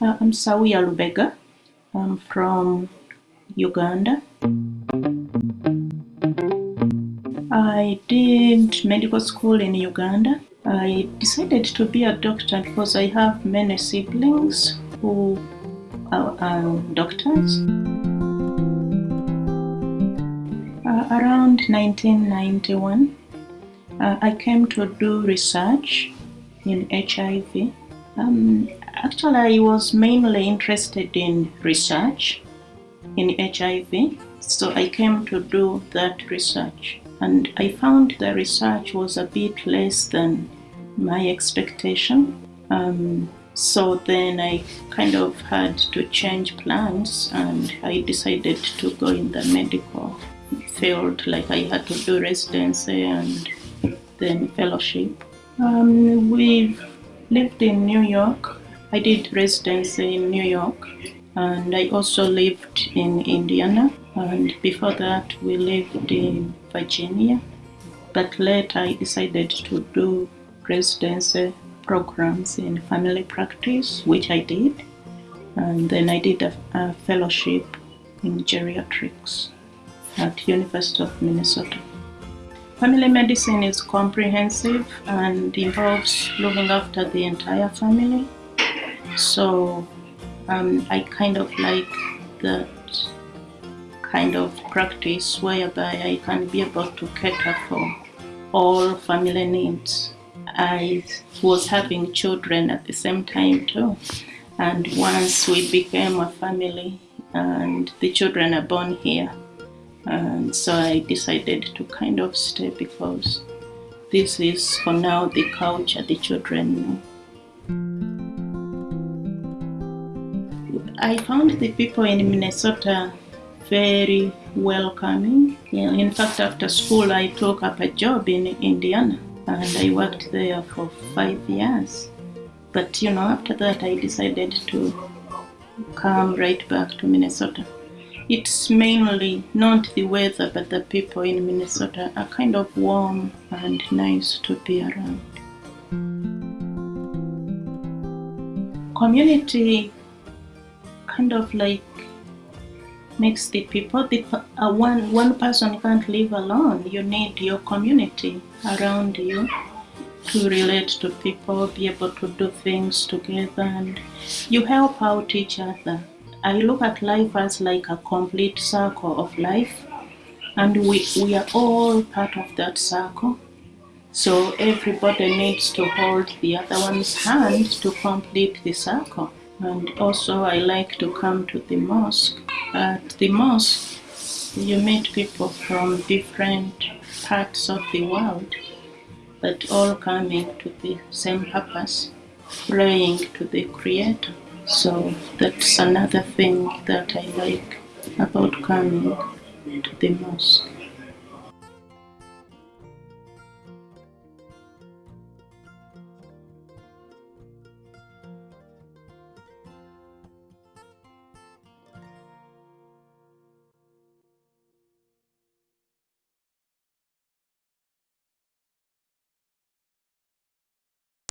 Uh, I'm Sawia Lubega. I'm from Uganda. I did medical school in Uganda. I decided to be a doctor because I have many siblings who are, are doctors. Uh, around 1991, uh, I came to do research in HIV. Um, actually, I was mainly interested in research in HIV, so I came to do that research. And I found the research was a bit less than my expectation. Um, so then I kind of had to change plans and I decided to go in the medical field, like I had to do residency and then fellowship. Um, we lived in New York. I did residency in New York and I also lived in Indiana and before that we lived in Virginia. But later I decided to do residency programs in family practice, which I did. And then I did a, a fellowship in geriatrics at University of Minnesota. Family medicine is comprehensive and involves looking after the entire family. So um, I kind of like that kind of practice whereby I can be able to cater for all family needs. I was having children at the same time too. And once we became a family and the children are born here, and so I decided to kind of stay because this is for now the culture the children know. I found the people in Minnesota very welcoming. In fact, after school, I took up a job in Indiana and I worked there for five years. But you know, after that, I decided to come right back to Minnesota. It's mainly not the weather, but the people in Minnesota are kind of warm and nice to be around. Community kind of like makes the people. The uh, one one person can't live alone. You need your community around you to relate to people be able to do things together and you help out each other. I look at life as like a complete circle of life and we we are all part of that circle. So everybody needs to hold the other one's hand to complete the circle and also I like to come to the mosque. At the mosque, you meet people from different parts of the world, but all coming to the same purpose, praying to the Creator. So that's another thing that I like about coming to the mosque.